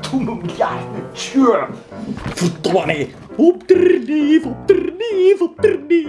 Verdomme, ja, tjur. Verdomme. Op de neef, op de op de.